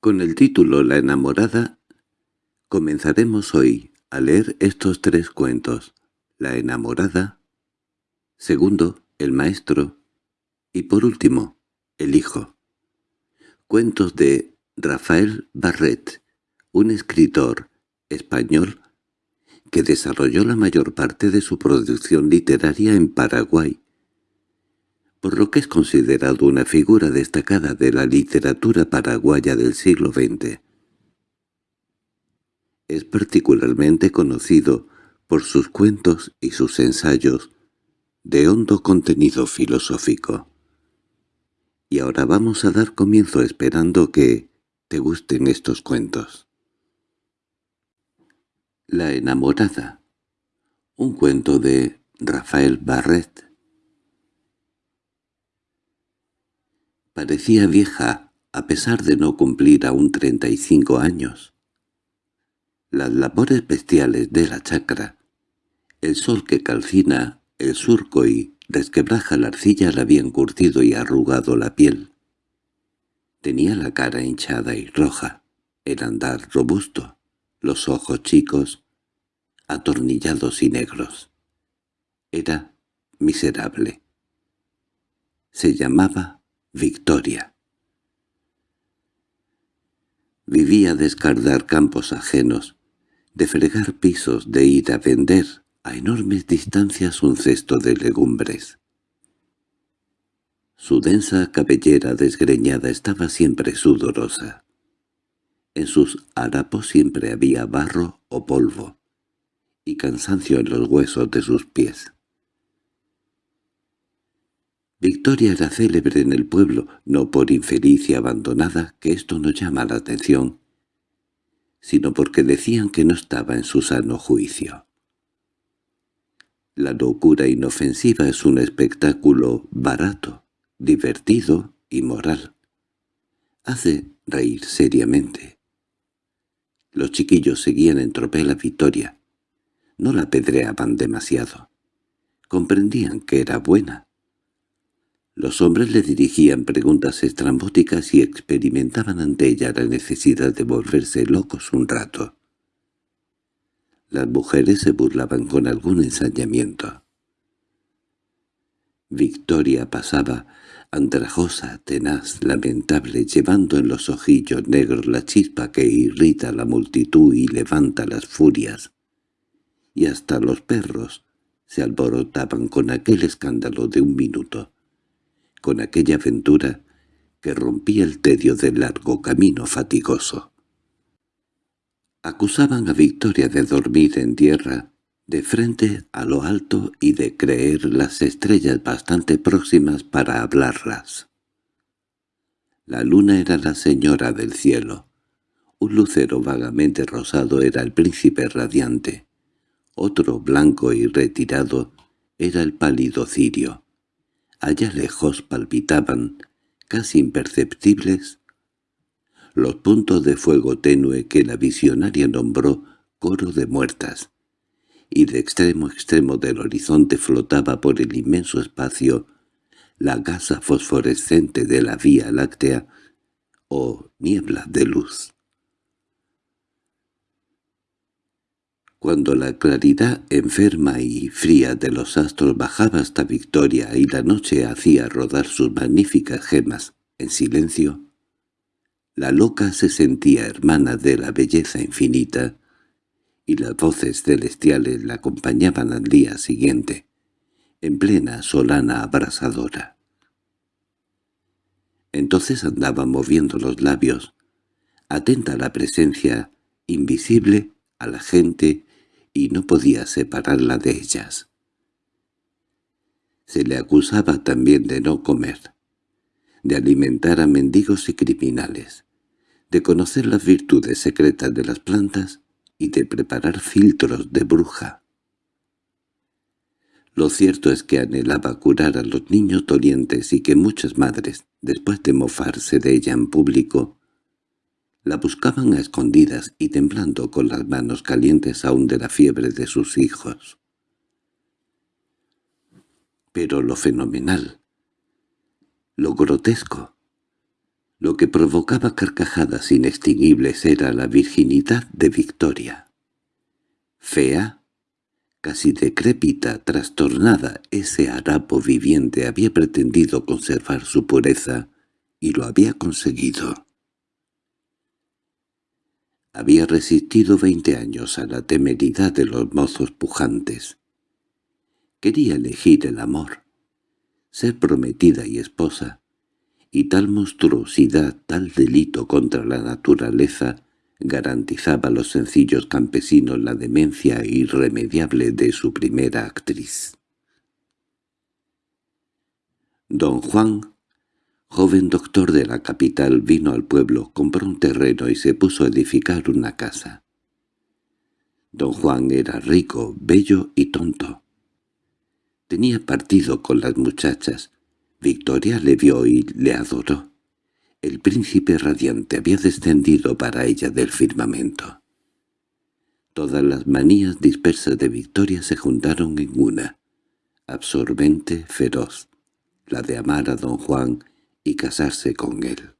Con el título La enamorada, comenzaremos hoy a leer estos tres cuentos. La enamorada, segundo, el maestro, y por último, el hijo. Cuentos de Rafael Barret, un escritor español que desarrolló la mayor parte de su producción literaria en Paraguay, por lo que es considerado una figura destacada de la literatura paraguaya del siglo XX. Es particularmente conocido por sus cuentos y sus ensayos de hondo contenido filosófico. Y ahora vamos a dar comienzo esperando que te gusten estos cuentos. La enamorada. Un cuento de Rafael Barret. Parecía vieja, a pesar de no cumplir aún treinta y cinco años. Las labores bestiales de la chacra, el sol que calcina el surco y resquebraja la arcilla le habían curtido y arrugado la piel. Tenía la cara hinchada y roja, el andar robusto los ojos chicos, atornillados y negros. Era miserable. Se llamaba Victoria. Vivía de escardar campos ajenos, de fregar pisos, de ir a vender a enormes distancias un cesto de legumbres. Su densa cabellera desgreñada estaba siempre sudorosa. En sus harapos siempre había barro o polvo, y cansancio en los huesos de sus pies. Victoria era célebre en el pueblo, no por infeliz y abandonada, que esto no llama la atención, sino porque decían que no estaba en su sano juicio. La locura inofensiva es un espectáculo barato, divertido y moral. Hace reír seriamente. Los chiquillos seguían en tropel a Victoria. No la apedreaban demasiado. Comprendían que era buena. Los hombres le dirigían preguntas estrambóticas y experimentaban ante ella la necesidad de volverse locos un rato. Las mujeres se burlaban con algún ensañamiento. Victoria pasaba andrajosa, tenaz, lamentable, llevando en los ojillos negros la chispa que irrita a la multitud y levanta las furias. Y hasta los perros se alborotaban con aquel escándalo de un minuto, con aquella aventura que rompía el tedio del largo camino fatigoso. Acusaban a Victoria de dormir en tierra, de frente a lo alto y de creer las estrellas bastante próximas para hablarlas. La luna era la señora del cielo. Un lucero vagamente rosado era el príncipe radiante. Otro blanco y retirado era el pálido cirio. Allá lejos palpitaban, casi imperceptibles, los puntos de fuego tenue que la visionaria nombró coro de muertas y de extremo a extremo del horizonte flotaba por el inmenso espacio la gasa fosforescente de la Vía Láctea o niebla de luz. Cuando la claridad enferma y fría de los astros bajaba hasta Victoria y la noche hacía rodar sus magníficas gemas en silencio, la loca se sentía hermana de la belleza infinita, y las voces celestiales la acompañaban al día siguiente, en plena solana abrasadora. Entonces andaba moviendo los labios, atenta a la presencia invisible a la gente y no podía separarla de ellas. Se le acusaba también de no comer, de alimentar a mendigos y criminales, de conocer las virtudes secretas de las plantas y de preparar filtros de bruja. Lo cierto es que anhelaba curar a los niños dolientes y que muchas madres, después de mofarse de ella en público, la buscaban a escondidas y temblando con las manos calientes aún de la fiebre de sus hijos. Pero lo fenomenal, lo grotesco, Lo que provocaba carcajadas inextinguibles era la virginidad de Victoria. Fea, casi decrépita, trastornada, ese harapo viviente había pretendido conservar su pureza, y lo había conseguido. Había resistido veinte años a la temeridad de los mozos pujantes. Quería elegir el amor, ser prometida y esposa, y tal monstruosidad, tal delito contra la naturaleza, garantizaba a los sencillos campesinos la demencia irremediable de su primera actriz. Don Juan, joven doctor de la capital, vino al pueblo, compró un terreno y se puso a edificar una casa. Don Juan era rico, bello y tonto. Tenía partido con las muchachas, Victoria le vio y le adoró. El príncipe radiante había descendido para ella del firmamento. Todas las manías dispersas de Victoria se juntaron en una, absorbente, feroz, la de amar a don Juan y casarse con él.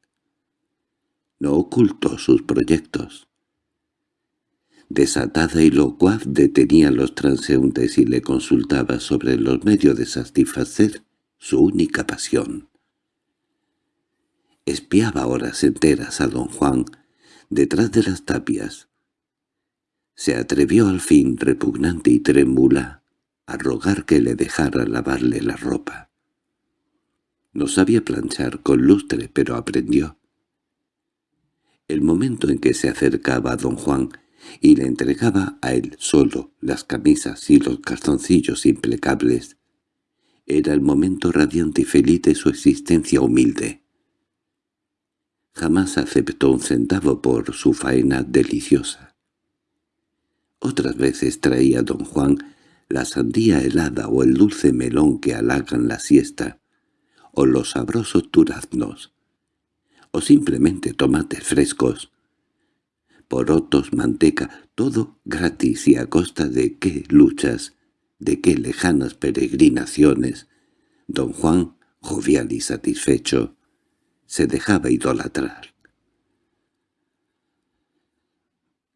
No ocultó sus proyectos. Desatada y locuaz detenía a los transeúntes y le consultaba sobre los medios de satisfacer su única pasión. Espiaba horas enteras a don Juan detrás de las tapias. Se atrevió al fin, repugnante y trémula, a rogar que le dejara lavarle la ropa. No sabía planchar con lustre, pero aprendió. El momento en que se acercaba a don Juan y le entregaba a él solo las camisas y los calzoncillos impecables, era el momento radiante y feliz de su existencia humilde. Jamás aceptó un centavo por su faena deliciosa. Otras veces traía don Juan la sandía helada o el dulce melón que halagan la siesta, o los sabrosos duraznos, o simplemente tomates frescos, porotos, manteca, todo gratis y a costa de qué luchas de qué lejanas peregrinaciones, don Juan, jovial y satisfecho, se dejaba idolatrar.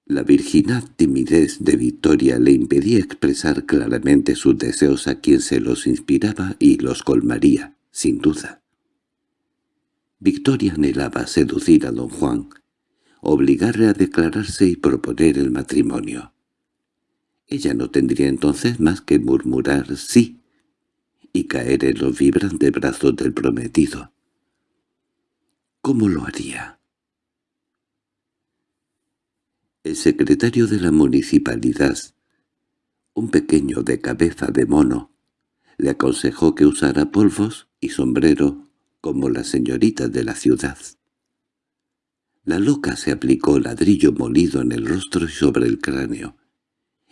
La virginal timidez de Victoria le impedía expresar claramente sus deseos a quien se los inspiraba y los colmaría, sin duda. Victoria anhelaba seducir a don Juan, obligarle a declararse y proponer el matrimonio. Ella no tendría entonces más que murmurar «sí» y caer en los vibrantes brazos del prometido. ¿Cómo lo haría? El secretario de la municipalidad, un pequeño de cabeza de mono, le aconsejó que usara polvos y sombrero como las señoritas de la ciudad. La loca se aplicó ladrillo molido en el rostro y sobre el cráneo,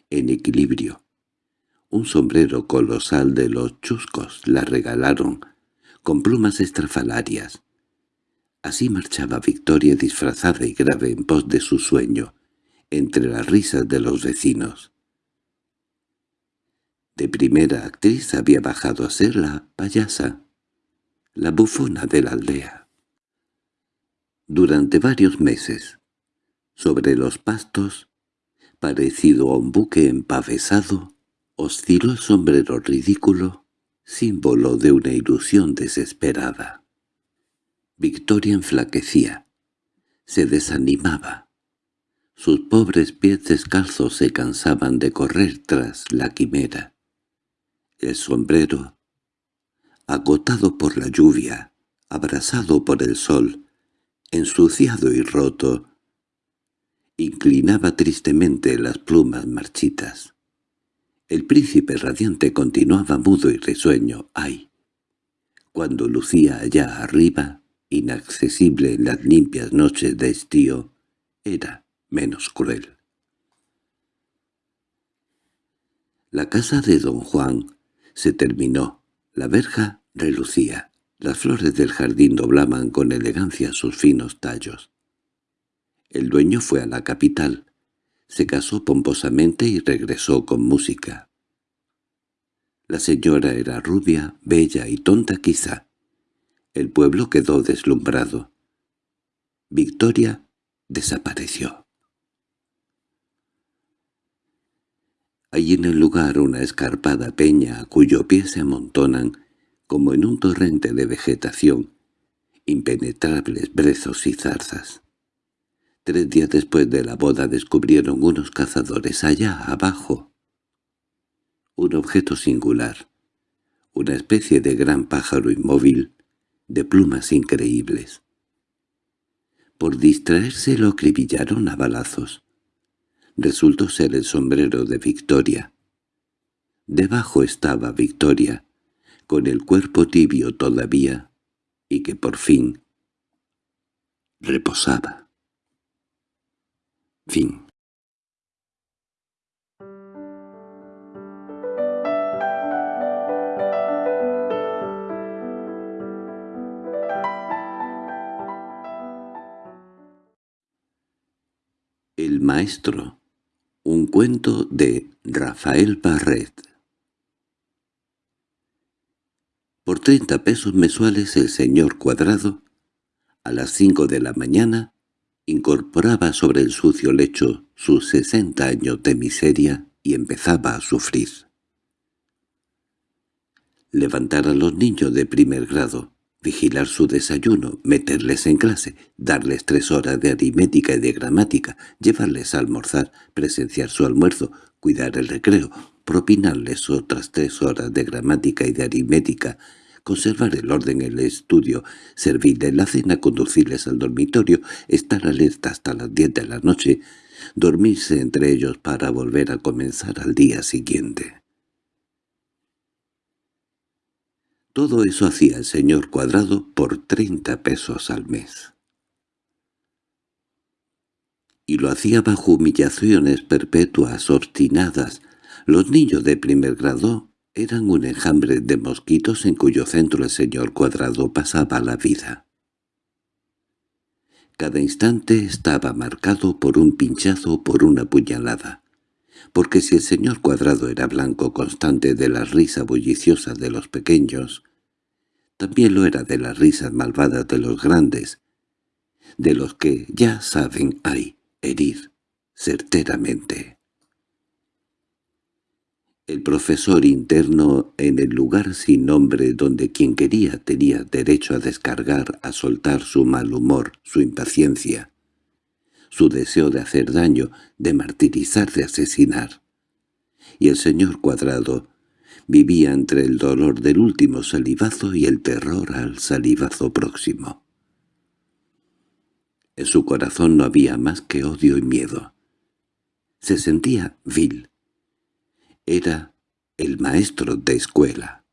en equilibrio. Un sombrero colosal de los chuscos la regalaron, con plumas estrafalarias. Así marchaba Victoria disfrazada y grave en pos de su sueño, entre las risas de los vecinos. De primera actriz había bajado a ser la payasa, la bufona de la aldea. Durante varios meses, sobre los pastos, parecido a un buque empavesado, osciló el sombrero ridículo, símbolo de una ilusión desesperada. Victoria enflaquecía, se desanimaba. Sus pobres pies descalzos se cansaban de correr tras la quimera. El sombrero, agotado por la lluvia, abrasado por el sol, ensuciado y roto, inclinaba tristemente las plumas marchitas. El príncipe radiante continuaba mudo y risueño. ¡Ay! Cuando lucía allá arriba, inaccesible en las limpias noches de estío, era menos cruel. La casa de don Juan se terminó. La verja relucía. Las flores del jardín doblaban con elegancia sus finos tallos. El dueño fue a la capital, se casó pomposamente y regresó con música. La señora era rubia, bella y tonta quizá. El pueblo quedó deslumbrado. Victoria desapareció. Hay en el lugar una escarpada peña a cuyo pie se amontonan, como en un torrente de vegetación, impenetrables brezos y zarzas. Tres días después de la boda descubrieron unos cazadores allá abajo un objeto singular, una especie de gran pájaro inmóvil, de plumas increíbles. Por distraerse lo acribillaron a balazos. Resultó ser el sombrero de Victoria. Debajo estaba Victoria, con el cuerpo tibio todavía, y que por fin reposaba. Fin El maestro. Un cuento de Rafael Barret. Por treinta pesos mensuales el señor Cuadrado, a las cinco de la mañana, incorporaba sobre el sucio lecho sus sesenta años de miseria y empezaba a sufrir. Levantar a los niños de primer grado, vigilar su desayuno, meterles en clase, darles tres horas de aritmética y de gramática, llevarles a almorzar, presenciar su almuerzo, cuidar el recreo, propinarles otras tres horas de gramática y de aritmética, conservar el orden en el estudio, servirles la cena, conducirles al dormitorio, estar alerta hasta las diez de la noche, dormirse entre ellos para volver a comenzar al día siguiente. Todo eso hacía el señor Cuadrado por treinta pesos al mes. Y lo hacía bajo humillaciones perpetuas, obstinadas. Los niños de primer grado eran un enjambre de mosquitos en cuyo centro el señor Cuadrado pasaba la vida. Cada instante estaba marcado por un pinchazo o por una puñalada porque si el señor Cuadrado era blanco constante de la risa bulliciosa de los pequeños, también lo era de las risas malvadas de los grandes, de los que ya saben hay herir certeramente. El profesor interno en el lugar sin nombre donde quien quería tenía derecho a descargar, a soltar su mal humor, su impaciencia, su deseo de hacer daño, de martirizar, de asesinar. Y el señor Cuadrado vivía entre el dolor del último salivazo y el terror al salivazo próximo. En su corazón no había más que odio y miedo. Se sentía vil. Era el maestro de escuela.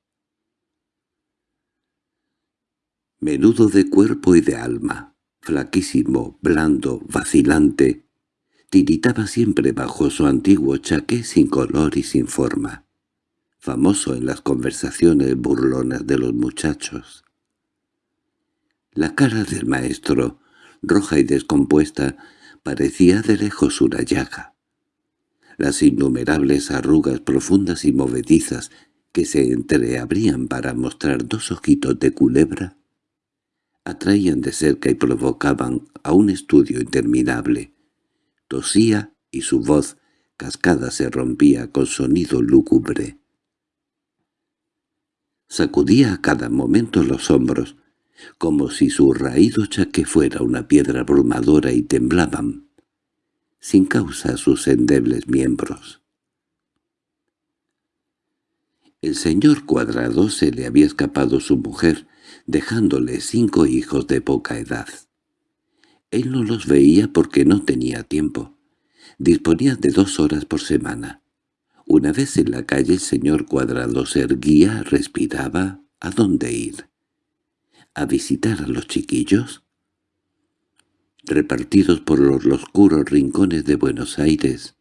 Menudo de cuerpo y de alma, flaquísimo, blando, vacilante, tiritaba siempre bajo su antiguo chaqué sin color y sin forma, famoso en las conversaciones burlonas de los muchachos. La cara del maestro, roja y descompuesta, parecía de lejos una llaga. Las innumerables arrugas profundas y movedizas que se entreabrían para mostrar dos ojitos de culebra atraían de cerca y provocaban a un estudio interminable. Tosía y su voz cascada se rompía con sonido lúgubre. Sacudía a cada momento los hombros, como si su raído chaque fuera una piedra abrumadora y temblaban, sin causa sus endebles miembros. El señor Cuadrado se le había escapado su mujer, dejándole cinco hijos de poca edad. Él no los veía porque no tenía tiempo. Disponía de dos horas por semana. Una vez en la calle el señor Cuadrado se erguía, respiraba, ¿a dónde ir? ¿A visitar a los chiquillos? Repartidos por los oscuros rincones de Buenos Aires,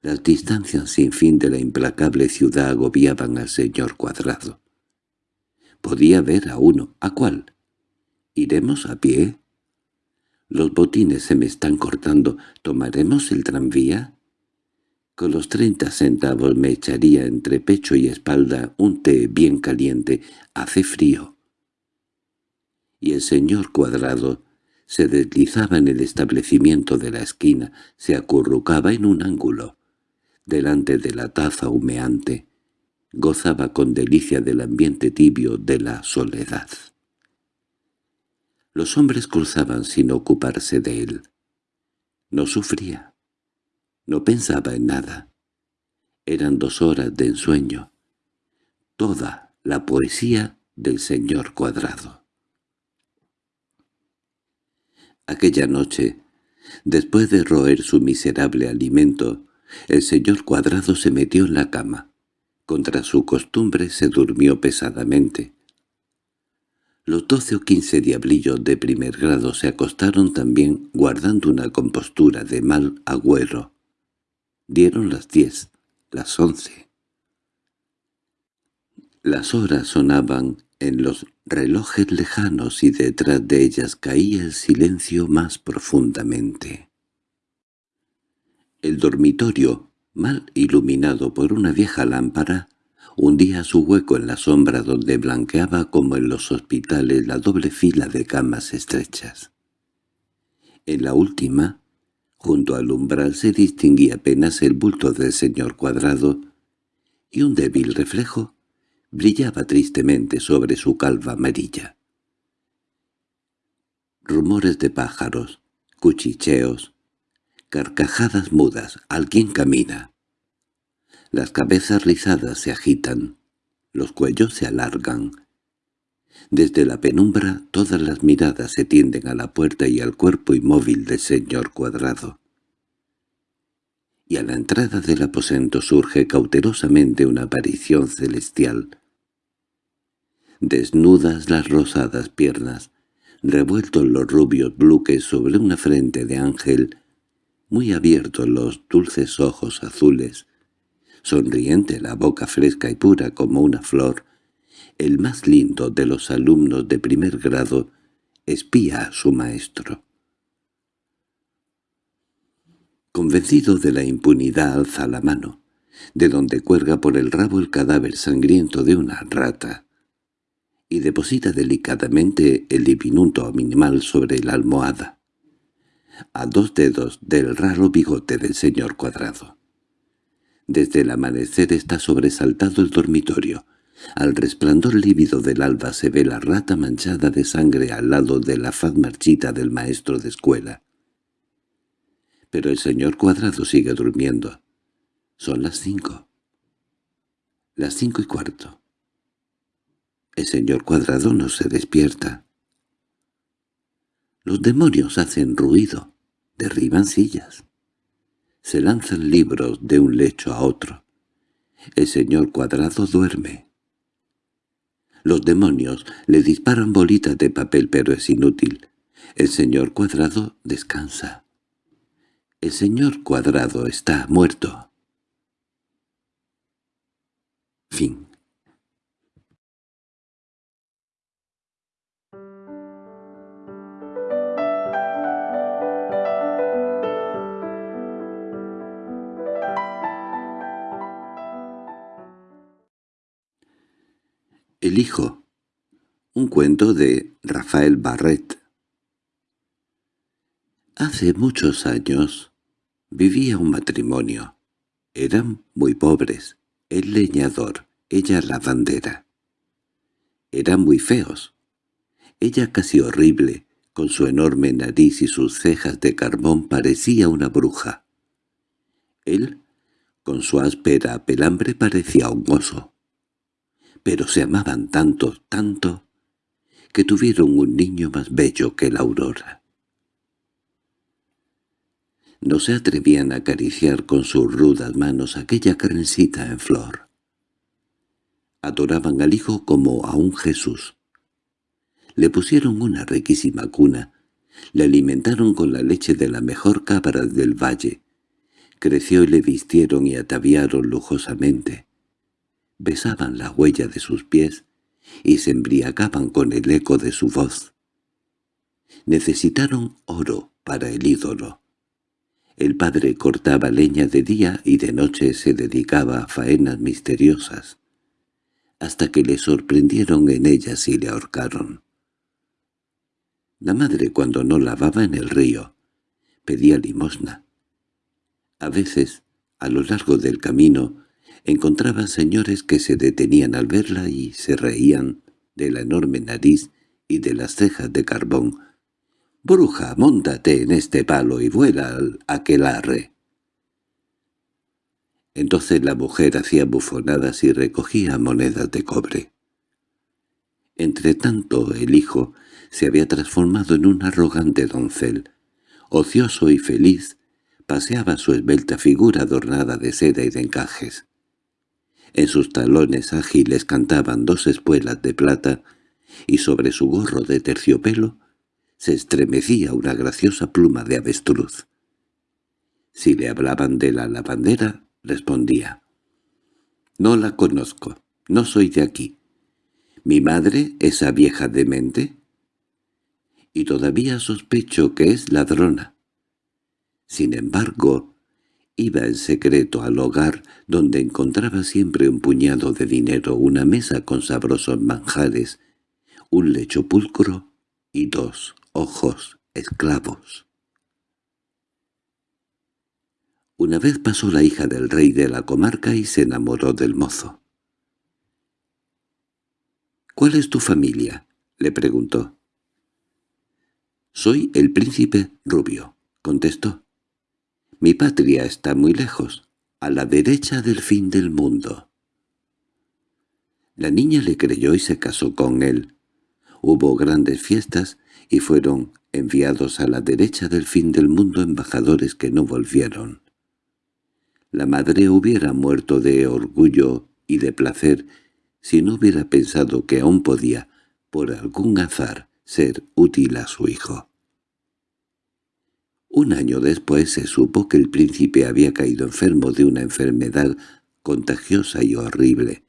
las distancias sin fin de la implacable ciudad agobiaban al señor Cuadrado. Podía ver a uno. ¿A cuál? ¿Iremos a pie? Los botines se me están cortando. ¿Tomaremos el tranvía? Con los treinta centavos me echaría entre pecho y espalda un té bien caliente. Hace frío. Y el señor Cuadrado Se deslizaba en el establecimiento de la esquina, se acurrucaba en un ángulo, delante de la taza humeante, gozaba con delicia del ambiente tibio de la soledad. Los hombres cruzaban sin ocuparse de él. No sufría. No pensaba en nada. Eran dos horas de ensueño. Toda la poesía del señor Cuadrado. Aquella noche, después de roer su miserable alimento, el señor Cuadrado se metió en la cama. Contra su costumbre se durmió pesadamente. Los doce o quince diablillos de primer grado se acostaron también guardando una compostura de mal agüero. Dieron las diez, las once. Las horas sonaban en los relojes lejanos y detrás de ellas caía el silencio más profundamente. El dormitorio, mal iluminado por una vieja lámpara, hundía su hueco en la sombra donde blanqueaba como en los hospitales la doble fila de camas estrechas. En la última, junto al umbral se distinguía apenas el bulto del señor Cuadrado, y un débil reflejo brillaba tristemente sobre su calva amarilla. Rumores de pájaros, cuchicheos, carcajadas mudas, alguien camina. Las cabezas rizadas se agitan, los cuellos se alargan. Desde la penumbra todas las miradas se tienden a la puerta y al cuerpo inmóvil del señor Cuadrado. Y a la entrada del aposento surge cautelosamente una aparición celestial. Desnudas las rosadas piernas, revueltos los rubios bluques sobre una frente de ángel, muy abiertos los dulces ojos azules, sonriente la boca fresca y pura como una flor, el más lindo de los alumnos de primer grado espía a su maestro. Convencido de la impunidad alza la mano, de donde cuelga por el rabo el cadáver sangriento de una rata, y deposita delicadamente el diminuto animal sobre la almohada, a dos dedos del raro bigote del señor Cuadrado. Desde el amanecer está sobresaltado el dormitorio. Al resplandor lívido del alba se ve la rata manchada de sangre al lado de la faz marchita del maestro de escuela. Pero el señor Cuadrado sigue durmiendo. Son las cinco. Las cinco y cuarto. El señor Cuadrado no se despierta. Los demonios hacen ruido, derriban sillas se lanzan libros de un lecho a otro. El señor Cuadrado duerme. Los demonios le disparan bolitas de papel pero es inútil. El señor Cuadrado descansa. El señor Cuadrado está muerto. El hijo. Un cuento de Rafael Barret. Hace muchos años vivía un matrimonio. Eran muy pobres, el leñador, ella la bandera. Eran muy feos. Ella casi horrible, con su enorme nariz y sus cejas de carbón parecía una bruja. Él, con su áspera pelambre parecía un oso pero se amaban tanto, tanto, que tuvieron un niño más bello que la aurora. No se atrevían a acariciar con sus rudas manos aquella carnencita en flor. Adoraban al hijo como a un Jesús. Le pusieron una riquísima cuna, le alimentaron con la leche de la mejor cabra del valle, creció y le vistieron y ataviaron lujosamente besaban la huella de sus pies y se embriagaban con el eco de su voz. Necesitaron oro para el ídolo. El padre cortaba leña de día y de noche se dedicaba a faenas misteriosas, hasta que le sorprendieron en ellas y le ahorcaron. La madre cuando no lavaba en el río pedía limosna. A veces, a lo largo del camino, encontraba señores que se detenían al verla y se reían de la enorme nariz y de las cejas de carbón. «Bruja, móntate en este palo y vuela al aquelarre». Entonces la mujer hacía bufonadas y recogía monedas de cobre. Entretanto el hijo se había transformado en un arrogante doncel. Ocioso y feliz, paseaba su esbelta figura adornada de seda y de encajes. En sus talones ágiles cantaban dos espuelas de plata, y sobre su gorro de terciopelo se estremecía una graciosa pluma de avestruz. Si le hablaban de la lavandera, respondía. «No la conozco, no soy de aquí. ¿Mi madre, esa vieja demente?» Y todavía sospecho que es ladrona. Sin embargo, iba en secreto al hogar donde encontraba siempre un puñado de dinero, una mesa con sabrosos manjares, un lecho pulcro y dos ojos esclavos. Una vez pasó la hija del rey de la comarca y se enamoró del mozo. —¿Cuál es tu familia? —le preguntó. —Soy el príncipe rubio —contestó. Mi patria está muy lejos, a la derecha del fin del mundo. La niña le creyó y se casó con él. Hubo grandes fiestas y fueron enviados a la derecha del fin del mundo embajadores que no volvieron. La madre hubiera muerto de orgullo y de placer si no hubiera pensado que aún podía, por algún azar, ser útil a su hijo. Un año después se supo que el príncipe había caído enfermo de una enfermedad contagiosa y horrible.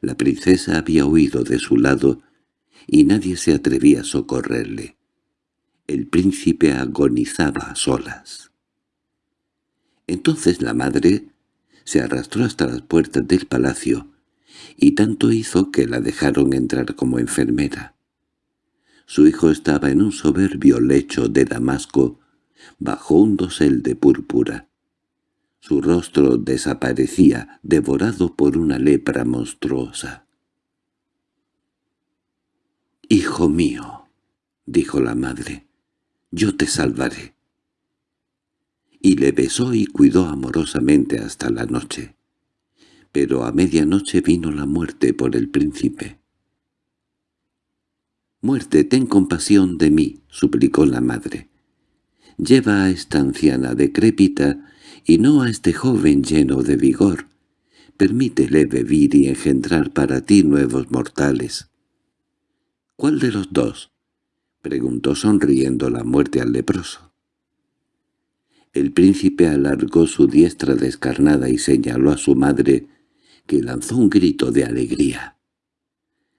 La princesa había huido de su lado y nadie se atrevía a socorrerle. El príncipe agonizaba a solas. Entonces la madre se arrastró hasta las puertas del palacio, y tanto hizo que la dejaron entrar como enfermera. Su hijo estaba en un soberbio lecho de damasco, bajo un dosel de púrpura. Su rostro desaparecía, devorado por una lepra monstruosa. «Hijo mío», dijo la madre, «yo te salvaré». Y le besó y cuidó amorosamente hasta la noche. Pero a medianoche vino la muerte por el príncipe. «Muerte, ten compasión de mí», suplicó la madre. Lleva a esta anciana decrépita y no a este joven lleno de vigor. Permítele vivir y engendrar para ti nuevos mortales. —¿Cuál de los dos? —preguntó sonriendo la muerte al leproso. El príncipe alargó su diestra descarnada y señaló a su madre, que lanzó un grito de alegría.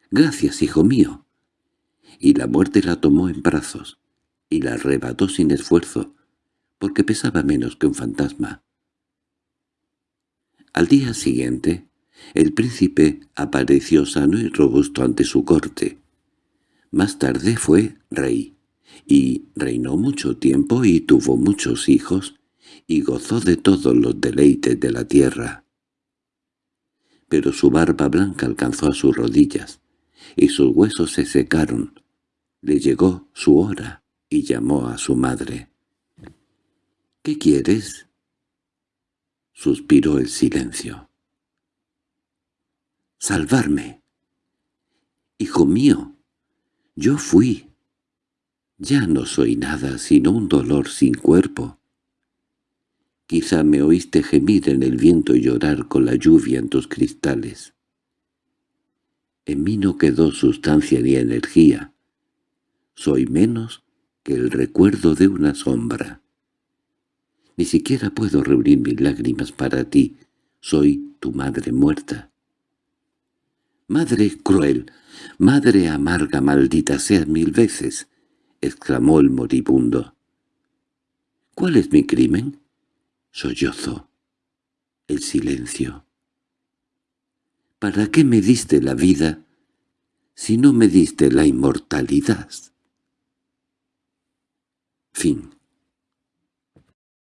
—¡Gracias, hijo mío! Y la muerte la tomó en brazos y la arrebató sin esfuerzo, porque pesaba menos que un fantasma. Al día siguiente, el príncipe apareció sano y robusto ante su corte. Más tarde fue rey, y reinó mucho tiempo y tuvo muchos hijos, y gozó de todos los deleites de la tierra. Pero su barba blanca alcanzó a sus rodillas, y sus huesos se secaron. Le llegó su hora y llamó a su madre. —¿Qué quieres? Suspiró el silencio. —Salvarme. Hijo mío, yo fui. Ya no soy nada sino un dolor sin cuerpo. Quizá me oíste gemir en el viento y llorar con la lluvia en tus cristales. En mí no quedó sustancia ni energía. Soy menos que el recuerdo de una sombra. Ni siquiera puedo reunir mis lágrimas para ti. Soy tu madre muerta. —¡Madre cruel! ¡Madre amarga, maldita seas mil veces! —exclamó el moribundo. —¿Cuál es mi crimen? Sollozo. El silencio. ¿Para qué me diste la vida si no me diste la inmortalidad? Fin